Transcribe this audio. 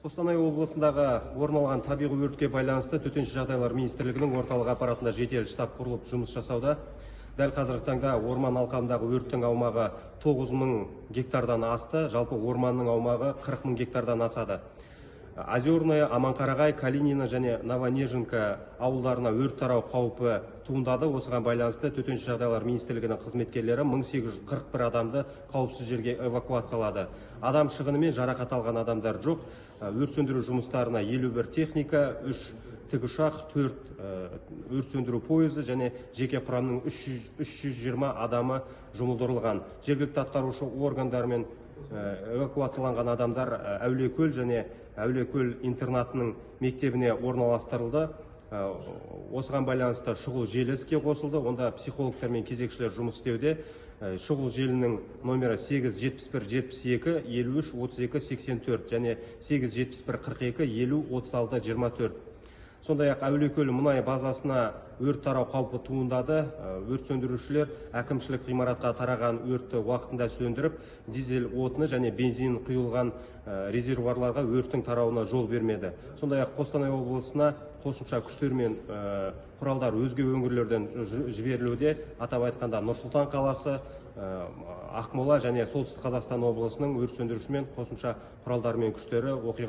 қостанай облысындағы орын алған табиғи өртке байланысты төтенше жағдайлар министрлігінің орталық аппаратында жедел штаб құрылып жұмыс жасауда. Дәл қазіргі таңда орман алқабындағы өрттің аумағы 9 мың гектардан асты жалпы орманның аумағы 40 мың гектардан асады. Озерное аманқарағай калинина және новонеженка ауылдарына өрт тарау қаупі туындады. Осыған байланысты төтенше жағдайлар министрлігінің қызметкерлері 1841 адамды қауіпсіз жерге эвакуациялады. Адам шығыны мен жарақат алған адамдар жоқ. Өрт сөндіру жұмыстарына 51 техника 3 тікұшақ 4 өрт сөндіру пойызы және жеке құрамның 320 адамы жұмылдырылған. Жергілікті атқарушы органдармен эвакуацияланған адамдар әулиекөл және әулиекөл интернатының мектебіне орналастырылды. Осыған байланысты шұғыл желі іске қосылды. Онда психологтар мен кезекшілер жұмыс істеуде. Шұғыл желінің номері 871 72 53 32 84 және 871 42 50 36 24 сондай ақ әулиекөл мұнай базасына өрт тарау қаупі туындады. Өрт сөндірушілер әкімшілік ғимаратқа тараған өртті уақытында сөндіріп дизель отыны және бензин құйылған резервуарларға өрттің тарауына жол бермеді. Сондай ақ қостанай облысына қосымша күштер мен құралдар өзге өңірлерден жіберілуде. Атап айтқанда нұр сұлтан қаласы ақмола және солтүстік қазақстан облысының өрт сөндіруші мен қосымша құралдары мен күштері оқиға